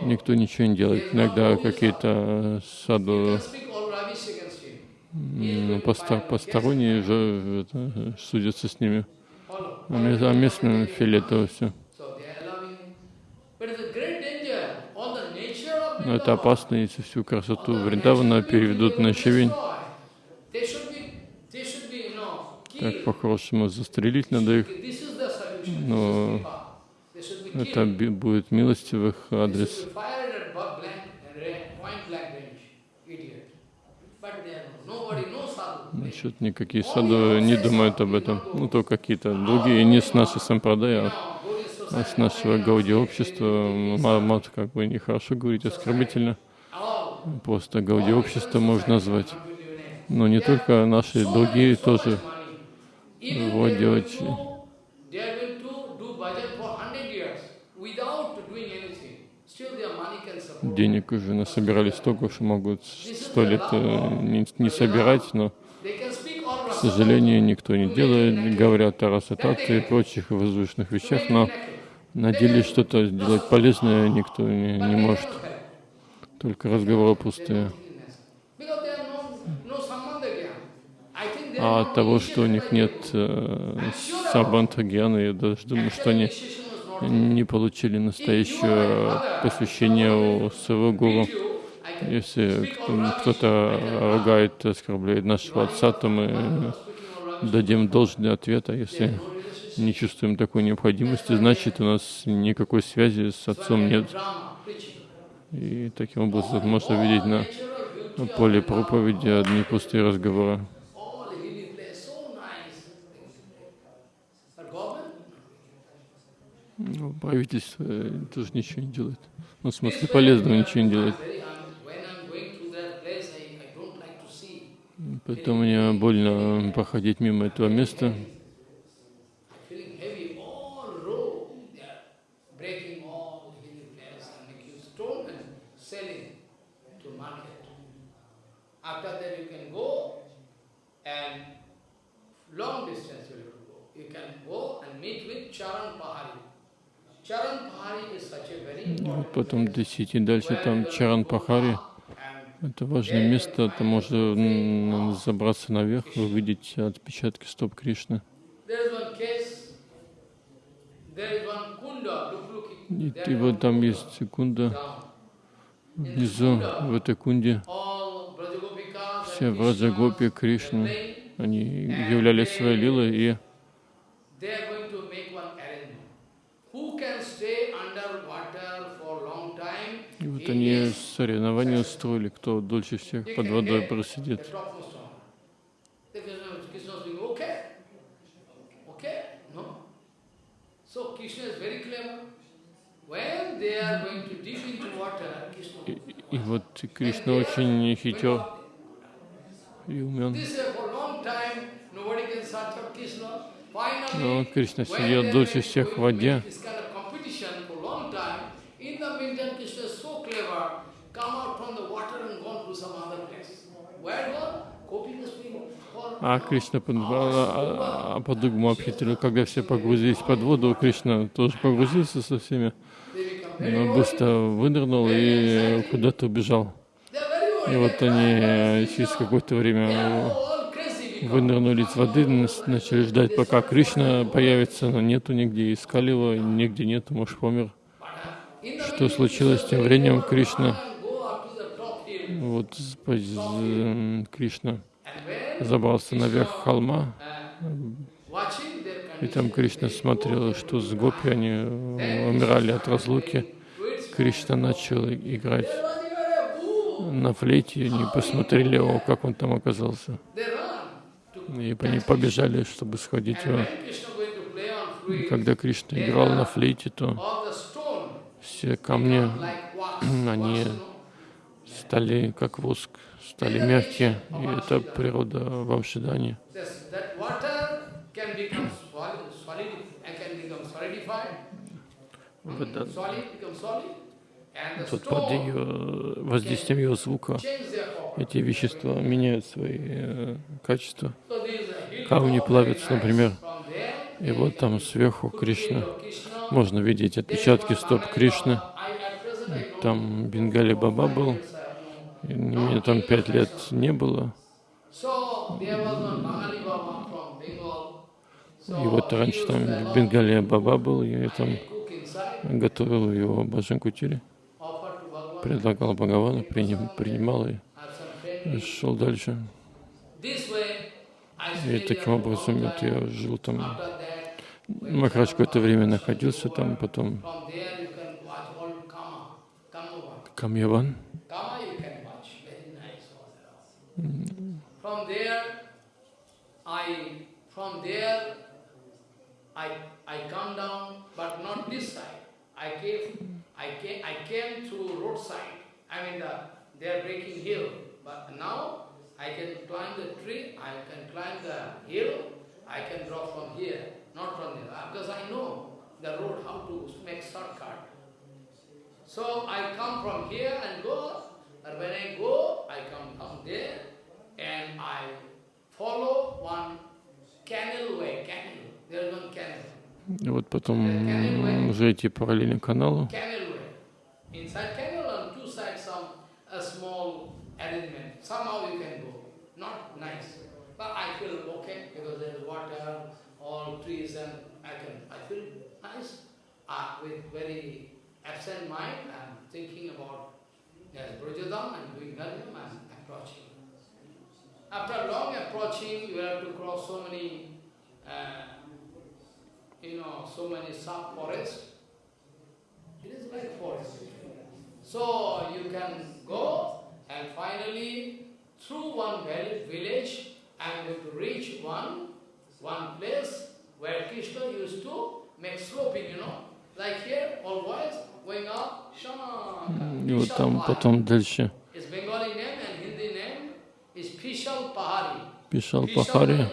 никто ничего не делает. Иногда какие-то саду посторонние же это, судятся с ними. А а местным фиолетово все. So they are allowing him. But it's a great danger. All the nature of Но это опасно, если всю красоту Вриндавана переведут на щебень. Так по-хорошему застрелить надо их. Но это будет милости в их адрес. Насчет никакие саду не думают об этом. Ну, то какие-то другие, не с нашей сампрадая, а с нашего гауди общества. Ма- Мат как бы нехорошо говорить, оскорбительно. Просто гауди общество можно назвать. Но не только наши, другие тоже Вот делать. going to, they are going to do bhajan for 100 years without doing anything. Still their money can support. денег уже насобирали столько, что могут сто лет э, не, не собирать, но, к сожалению, никто не делает. Говорят о расатате и прочих воздушных вещах, но на деле что-то сделать полезное никто не, не может. Только разговоры пустые. А от того, что у них нет э, самбанта гьяны, я даже думаю, что они не получили настоящее посвящение у своего гуру. Если кто- кто-то ругает, оскорбляет нашего отца, то мы дадим должный ответ, а если не чувствуем такой необходимости, значит у нас никакой связи с отцом нет. И таким образом можно видеть на поле проповеди одни пустые разговоры. Ну, правительство э, тоже ничего не делает. Ну, в смысле полезного ничего не делает. Поэтому мне больно проходить мимо этого места. Feeling heavy, all row, they are breaking all the hilly place and making stone and selling to market. After that you can go and long distance you have to go. You can go and meet with Charan Pahari. Потом если идти дальше, там Чаран Пахари. Это важное место, там можно забраться наверх, увидеть отпечатки стоп Кришны. И, и вот там есть секунда внизу, в этой кунде. Враджагопи, Krishnas, Кришны, they, они являли свои лилы, и? И вот они соревнования устроили, кто дольше всех под водой просидит. И, и вот Кришна очень хитер uh. Но Finally, Кришна сидел дольше всех в воде, а Кришна под- а, а по-другому обхитрил. Когда все погрузились под воду, Кришна тоже погрузился со всеми, но быстро вынырнул и куда-то убежал. They are very old. И вот они э, через какое-то время вынырнули из воды, начали ждать, пока Кришна появится, но нету нигде, искали его, нигде нету, может помер. Что случилось тем временем? Кришна, вот Кришна забрался наверх холма, И там Кришна смотрел, что с гопи они э, умирали от разлуки. Кришна начал играть на флейте, они посмотрели, о, как он там оказался. И они побежали, чтобы сходить его. И когда Кришна играл на флейте, то все камни, [clears throat] они стали как воск, стали мягкие, и это природа в Амшидании. Вода, вот под ее воздействием ее звука эти вещества меняют свои э, качества. Камни плавятся, например, и вот там сверху Кришна. Можно видеть отпечатки стоп Кришны. Там Бенгали Баба был. И меня там пять лет не было. И вот раньше там Бенгали Баба был, я там готовил его Баджан Кутири, предлагал Бхагавану, приним, принимал и шел дальше. И таким образом вот я жил там. Махарадж какое-то время находился там, потом Камьяван. I come down, but not this side. I came, I came, I came to roadside. I mean, the, they are breaking hill, but now I can climb the tree, I can climb the hill, I can drop from here, not from there, because I know the road how to make shortcut. So I come from here and go, and when I go, I come down there, and I follow one canal way, canal. There is one canal. И вот потом уже идти параллельно каналу. Canal way. Inside canal on two sides some a small arrangement. Somehow you can go. Not nice. But I feel okay because there is water, all trees and I can I feel nice. Uh, with very absent mind I'm thinking about yes, Brajadam and doing Dharyam and approaching. After long approaching, you have to cross so many, uh, you know, so many sub-forests. It is like forest. So you can go and finally through one village, I am going to reach one, one place where Krishna used to make sloping, you know, like here, all boys going up, Shama. И вот там потом дальше His Bengali name and Hindi name is Pishal Pahari. Пишал Пахари,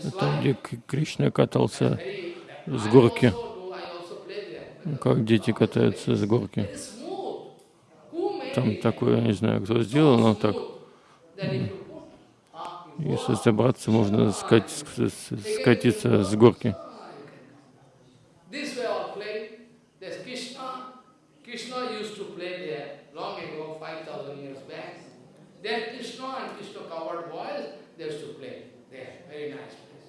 slide. где Кришна катался с горки, как дети катаются с горки. Там такое, не знаю, кто сделал, но так. Ah, Если забраться, можно скать- с- с- скатиться с горки. This way all play. There's Krishna. Krishna used to play there long ago, 5,000 years back. Then Krishna and Krishna covered boys, they used to play there. Very nice place.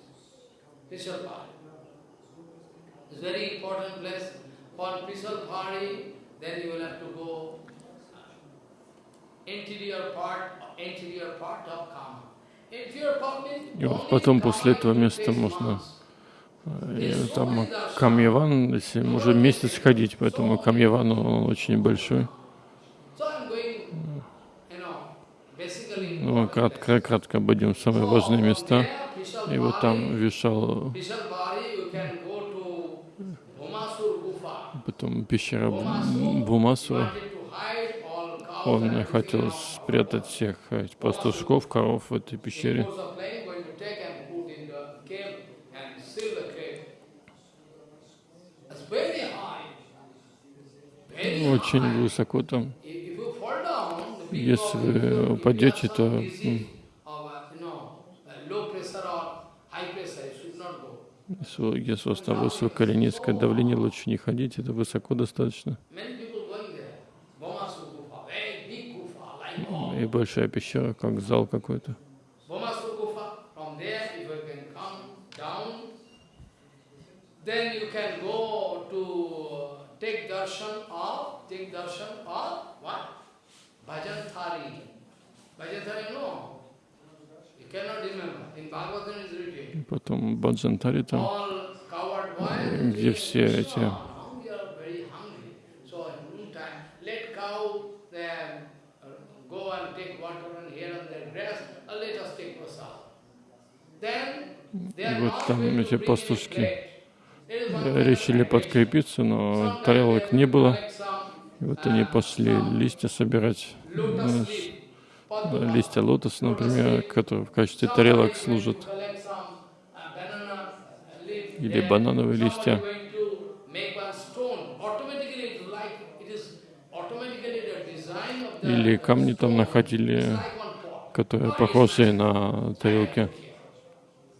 Pishal Pahari. It's very important place. For Pishal Pahari, then you will have to go uh, interior part, interior part of Kama. Interior part means И вот потом после этого места можно. И там Камьяван, если уже месяц ходить, поэтому Камьяван он очень большой. Ну, кратко, кратко обойдем самые важные места. И вот там вешал потом пещера Бумасура. wanted to hide all cows Он хотел спрятать всех э, пастушков, коров в этой пещере. Очень высоко там. Если вы упадете, то, uh, uh, если у вас там высокое или низкое давление, лучше не ходить, это высоко достаточно. Many people going there. Bomasur Gufa, very big Gufa, like all. И большая пещера, как зал какой-то. Bomasur Gufa, from there if you can come down, then you can go to uh, take darshan of, take darshan of what? Bhajan Thari. Bhajan Thari, no. You cannot remember. In Bhagavatam is written. Потом Баджантари там. All cow why? где все эти Now we are very hungry. So in noontime, let cow then uh, go and take water and here and there grass, or let us take prasad. Then are вот там эти пастушки э, решили подкрепиться, но тарелок не было. И вот они пошли листья собирать, ну, листья лотоса, например, которые в качестве тарелок служат, uh, или банановые листья. Или камни там находили, которые похожи на тарелки.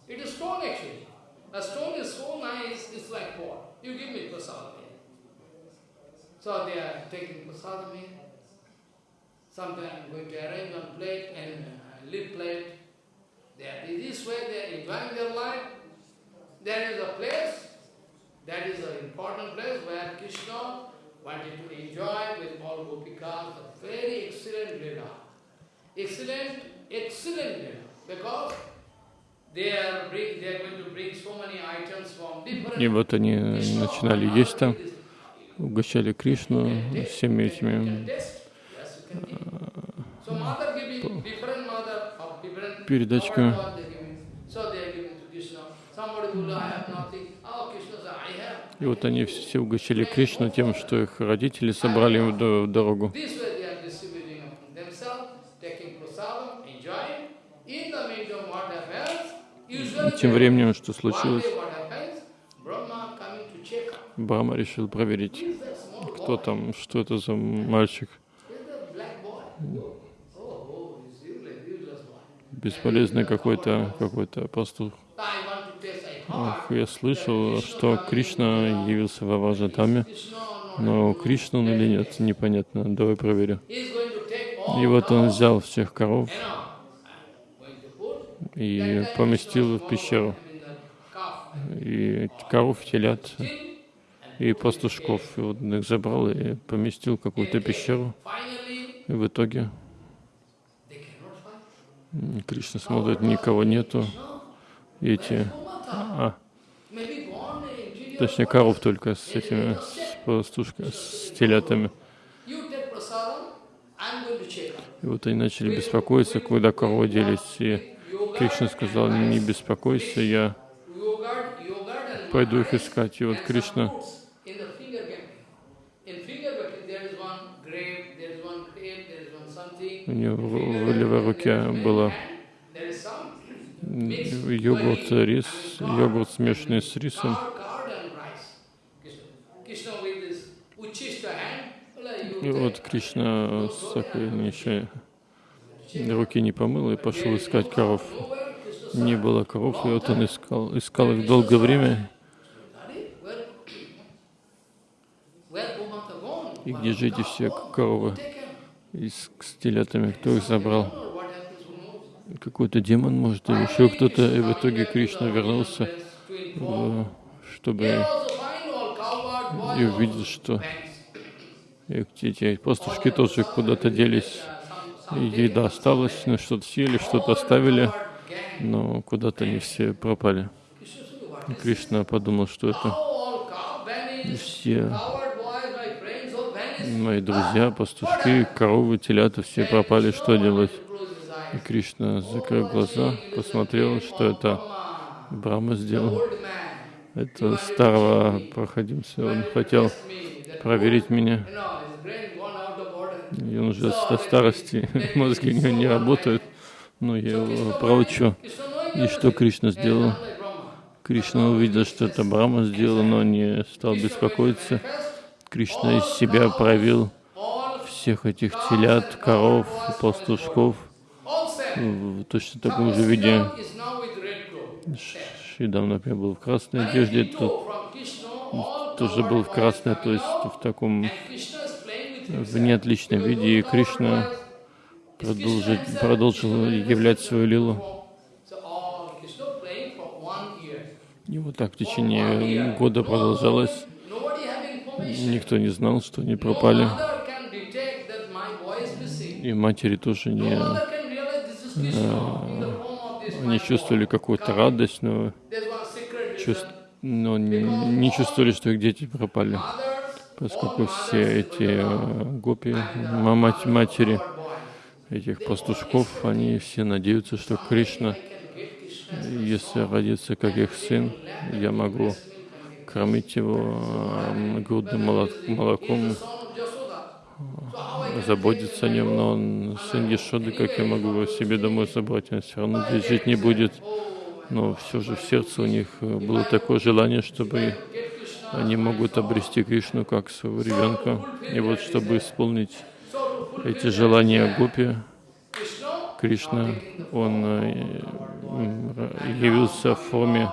It is stone actually. A stone is so nice, it's like pot. You give me prasadam here. So they are taking prasadam here. Sometimes going to arrange one plate and uh, leaf plate. They are, this way they are enjoying their life. There is a place, that is an important place where Krishna wanted to enjoy with all gopikas, a very excellent lila. Excellent, excellent lila. Because they are, bring, they are going to bring so many items from different И вот они начинали есть там, угощали Кришну всеми этими Oh, have. И вот они все угощали Кришну тем, что их родители собрали им в до- в дорогу. Usually, Тем временем, что случилось. Брахма решил проверить, кто там, что это за мальчик, бесполезный какой-то какой-то пастух. Heard я слышал, что Кришна явился в Аважатаме, но Кришна он или нет, непонятно. Давай проверю. И вот он взял всех коров и поместил в пещеру. И коров, телят и пастушков. И вот он их забрал и поместил в какую-то пещеру. И в итоге Кришна смотрит, никого нету. Эти, а, точнее, коров только с этими, с пастушками, с телятами. И вот они начали беспокоиться, куда коровы делись. И Кришна сказал, не беспокойся, я пойду их искать. И вот Кришна fruits in the finger bucket. In finger bucket there is one grape, there is one grape, there is one something. У него в, левой руке было йогурт, рис, йогурт смешанный с рисом. И вот Кришна с такой еще руки не помыл и пошел искать коров. Не было коров, и вот он искал, искал их долгое время. И где же эти все коровы Taken. и с, телятами, кто их забрал? Какой-то демон, может, или еще кто-то. И в итоге Кришна вернулся, э, чтобы и увидел, что эти пастушки тоже куда-то делись. Еда осталась, ну, что-то съели, что-то оставили, но куда-то они все пропали. И Кришна подумал, что это все мои друзья, пастушки, коровы, телята, все пропали, что делать? И Кришна, закрыл глаза, посмотрел, что это Брахма сделал. Это старого проходимца, он хотел проверить меня. И он уже до старости, [laughs] мозги у него не работают. Но я его проучу. И что Кришна сделал? Кришна увидел, что это Брахма сделал, но не стал беспокоиться. Кришна из себя проявил All, всех этих телят, коров, пастушков в точно таком же виде. Шидам, например, был в красной одежде, all тоже был в красной, то есть в таком в неотличном виде, и Кришна продолжил, являть свою лилу. И вот так в течение года продолжалось. Никто не знал, что они пропали. И матери тоже не... this Они my чувствовали какую-то радость, но чувств- но не чувствовали, что их дети пропали, поскольку все эти гопи, матери этих пастушков, они все надеются, что Кришна, если родится как их сын, я могу кормить его грудным молоком, заботиться о нем, но он сын Ешоды, как я могу его себе домой забрать, он все равно здесь жить не будет. Но все же в сердце у них было такое желание, чтобы они могут обрести Кришну как своего ребенка. И вот, чтобы исполнить эти желания Гопи, Кришна, он э, явился в форме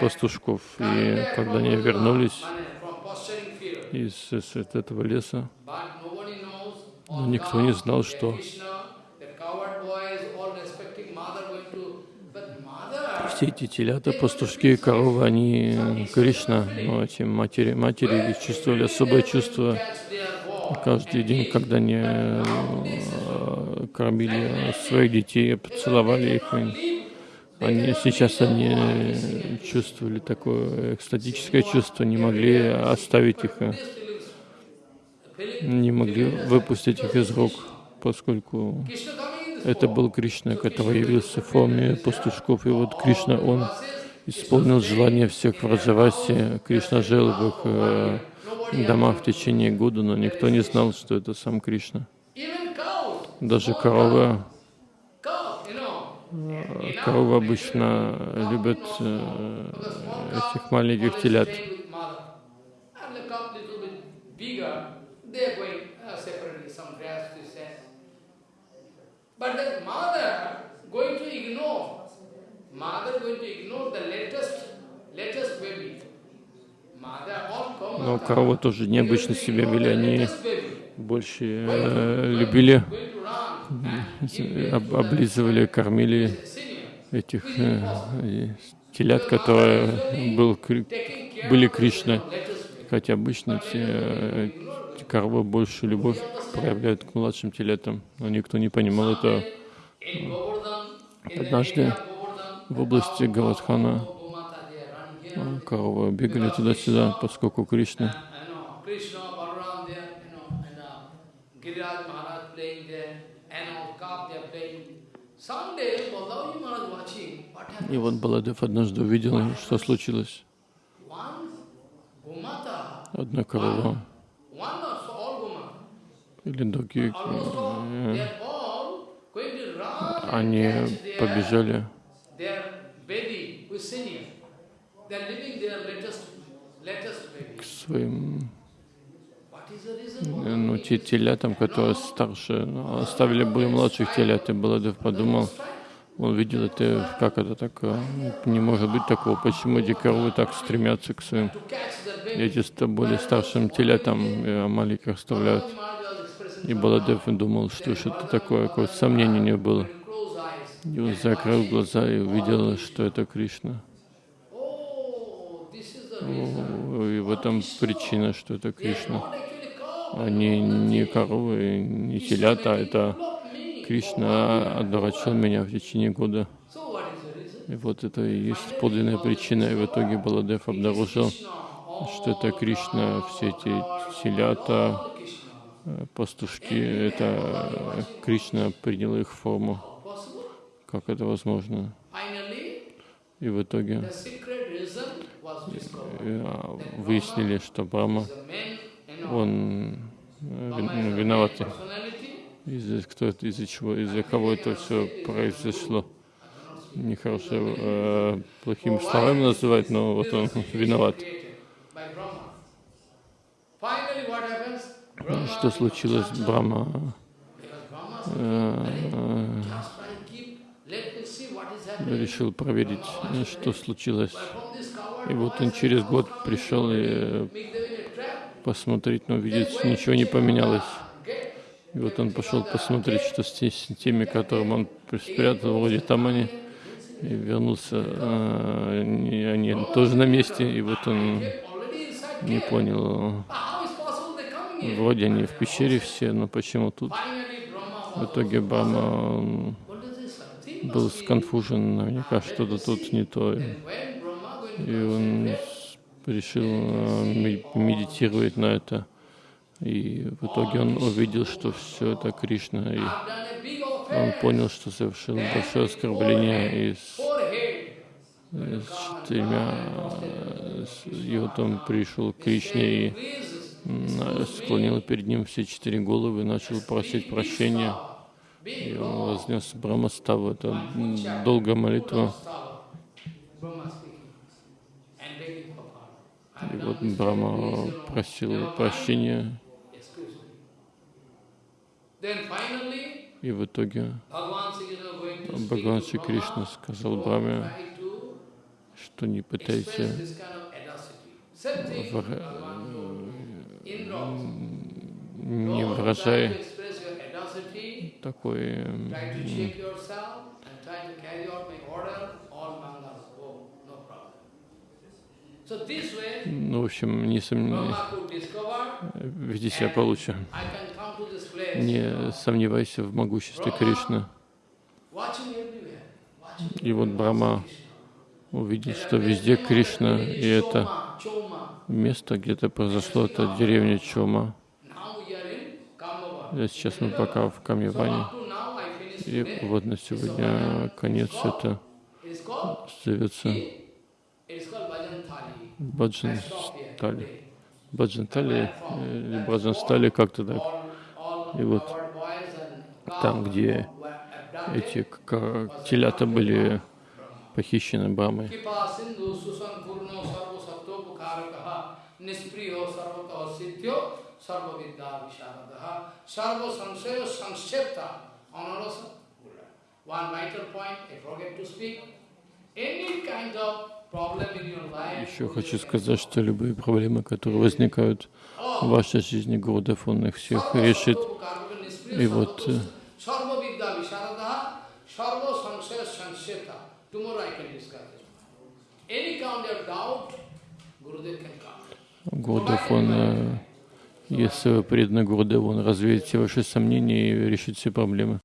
пастушков. И когда они вернулись из, из этого леса, никто не знал, что все эти телята, пастушки, коровы, они Кришна, но эти матери, матери чувствовали особое чувство каждый день, когда они э, кормили своих детей, поцеловали их. Они, сейчас они чувствовали такое экстатическое чувство, не могли оставить их, не могли выпустить их из рук, поскольку это был Кришна, который явился в форме пастушков. И вот Кришна, он исполнил желание всех в Раджавасе. Кришна жил в их э, домах в течение года, но никто не знал, что это сам Кришна. Даже коровы, коровы обычно любят э, этих маленьких телят. Но коровы тоже необычно себя вели, они больше э, любили, об, облизывали, кормили этих э, телят, которые был, были Кришны. Хотя обычно те, э, коровы больше любовь проявляют к младшим телятам, но никто не понимал этого. Однажды в области Гавадхана коровы бегали туда-сюда, поскольку Кришна и вот Баладев однажды увидел, что случилось. Одна корова или другие, они побежали. К своим ну, те телятам, которые старше, ну, оставили более младших телят, и Баладев подумал, он видел это, как это так, э, не может быть такого, почему эти коровы так стремятся к своим, эти более старшим телятам, а маленьких оставляют. И Баладев думал, что что-то такое, какое-то сомнение него было. И он закрыл глаза и увидел, что это Кришна. И в этом причина, что это Кришна. Они не коровы, не телята, это Кришна одурачил меня в течение года. И вот это и есть подлинная причина. И в итоге Баладев обнаружил, что это Кришна, все эти телята, пастушки, это Кришна принял их форму. Как это возможно? И в итоге а, выяснили, что Брахма, он э, виноватый. Из-за кто это, из-за чего, из-за кого это все произошло. Нехорошо э, плохими словами называть, но вот он виноват. Что случилось? Брахма э, решил проверить, что случилось. И вот он через год пришел и посмотреть, но видит, ничего не поменялось. И вот он пошел посмотреть, что с теми, которым он спрятал, вроде там они, и вернулся, а, они, они тоже на месте, и вот он не понял, вроде они в пещере все, но почему тут? В итоге Брахма был сконфужен, наверняка что-то тут не то. И он решил э, медитировать на это. И в итоге он увидел, что все это Кришна. И он понял, что совершил большое оскорбление. И с, forehead, э, с четырьмя... э, с- И вот он пришел к Кришне и склонил перед ним все четыре головы и начал просить прощения. И он вознес Брамаставу. Это долгая молитва. Brahma speaking and begging for pardon. И вот know, просил прощения. И в итоге Бхагаван Шри Кришна сказал to что не Indra. не выражай такой м, try to check yourself and try to carry out my order, all mangal go, no problem. So this way, ну, в общем, не сом... Brahma could discover, веди себя получше. Не сомневайся в могуществе Кришны. И вот Брахма увидел, что везде Кришна, и это место, где это произошло, это деревня Чома. Сейчас мы пока в Камьяване. И вот на сегодня конец это зовется Баджан Стали. Баджан Стали или Баджан Стали как-то так. И вот там, где эти телята были похищены anarasa. One vital point I forget to speak. Any kind of Еще хочу сказать, что любые проблемы, которые возникают в вашей жизни, Гурдев, он их всех решит. И вот, э. Гурдев, он, если вы преданы Гурдеву, он развеет все ваши сомнения и решит все проблемы.